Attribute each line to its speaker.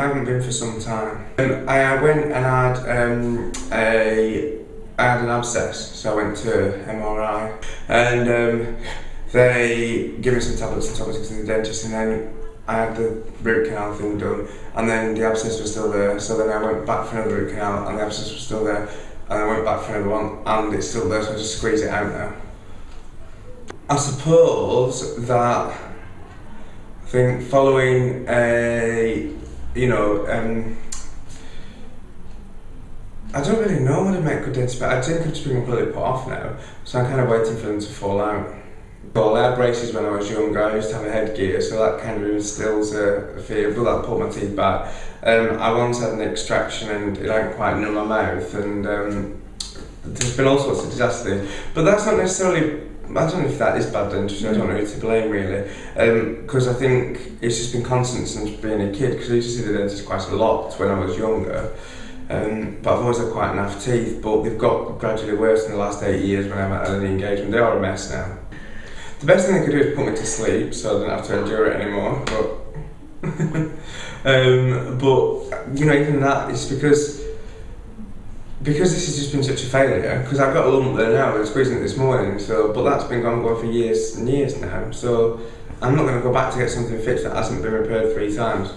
Speaker 1: I haven't been for some time. Um, I, went and had um, a I had an abscess, so I went to MRI, and um, they gave me some tablets and me to the dentist, and then I had the root canal thing done, and then the abscess was still there. So then I went back for another root canal, and the abscess was still there, and I went back for another one, and it's still there. So I just squeeze it out now. I suppose that I think following a you know um, I don't really know what to make good dentist, but I think I've just been completely put off now, so I'm kind of waiting for them to fall out. Well, I had braces when I was younger. I used to have a headgear, so that kind of instills a, fear. But that pulled my teeth back. Um, I once had an extraction and it hadn't quite numb my mouth, and um, there's been all sorts of disasters. But that's not necessarily. I don't know if that is bad dentistry. I don't know who to blame really, because um, I think it's just been constant since being a kid. Because I used to see the dentist quite a lot when I was younger. Um, but I've always had quite enough teeth, but they've got gradually worse in the last eight years when I haven't had any engagement. They are a mess now. The best thing they could do is put me to sleep so I don't have to endure it anymore. But, um, but you know, even that is because because this has just been such a failure. Because I've got a lump there now. I was squeezing it this morning. So, but that's been going on for years and years now. So, I'm not going to go back to get something fixed that hasn't been repaired three times.